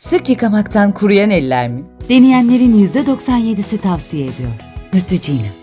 Sık yıkamaktan kuruyan eller mi? Deneyenlerin %97'si tavsiye ediyor. Neutrogena.